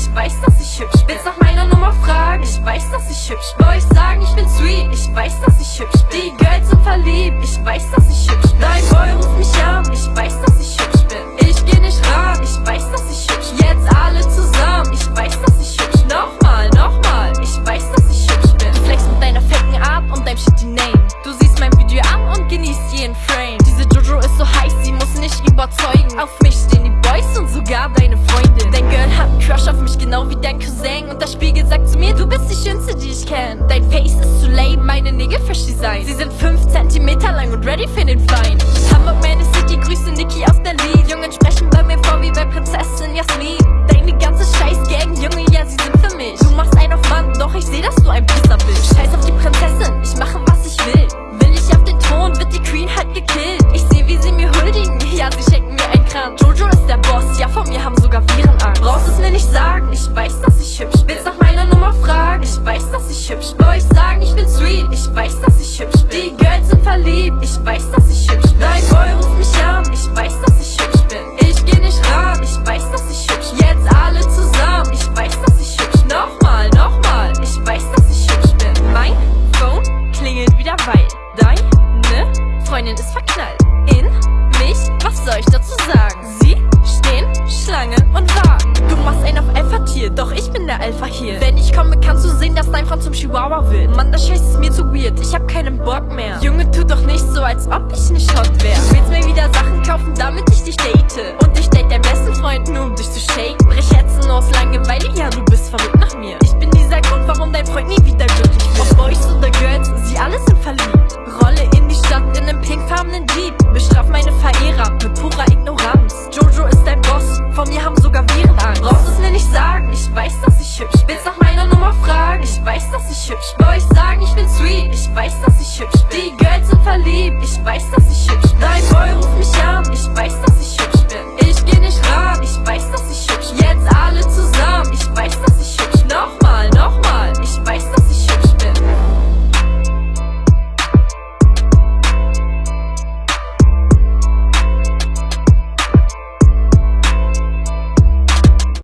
ich weiß, dass ich hübsch bin. Willst nach meiner Nummer fragen, ich weiß, dass ich hübsch bin. Boys sagen, ich bin sweet, ich weiß, dass ich hübsch bin. Die Girls sind verliebt, ich weiß, dass ich hübsch bin. Dein Boy ruft mich an, ich weiß, dass ich hübsch bin. Ich geh nicht ran, ich weiß, dass ich hübsch bin. Jetzt alle zusammen, ich weiß, dass ich hübsch bin. Nochmal, nochmal, ich weiß, dass ich hübsch bin. Du flexst mit deiner fetten Art und deinem shitty Name. Du siehst mein Video an und genießt jeden Frame. Diese Jojo ist so heiß, sie muss nicht überzeugen. Auf mich Face ist zu lame, meine Nägel frisch design. Sie sind 5 cm lang und ready für den Feind. Hamburg, meine City, grüße Niki aus Berlin. Jungen sprechen bei mir vor wie bei Prinzessin Jasmin. Deine ganze Scheiß-Gang, Junge, ja, sie sind für mich. Du machst einen auf Mann, doch ich seh, dass du ein Pisser bist. Scheiß auf die Prinzessin, ich mache, was ich will. Will ich auf den Thron, wird die Queen halt gekillt. Ich seh, wie sie mir huldigen, ja, sie schenken mir ein Kran. Jojo ist der Boss, bin sweet, ich weiß, dass ich hübsch bin. Die Girls sind verliebt, ich weiß, dass ich hübsch bin. Dein Boy ruft mich an, ich weiß, dass ich hübsch bin. Ich geh nicht ran, ich weiß, dass ich hübsch bin. Jetzt alle zusammen, ich weiß, dass ich hübsch bin. Nochmal, nochmal, ich weiß, dass ich hübsch bin. Mein Phone klingelt wieder, weil deine Freundin ist verknallt Chihuahua wird. Mann, das Scheiß ist mir zu weird, ich hab keinen Bock mehr. Junge, tu doch nicht so, als ob ich nicht hot wär. Du willst mir wieder ich weiß, dass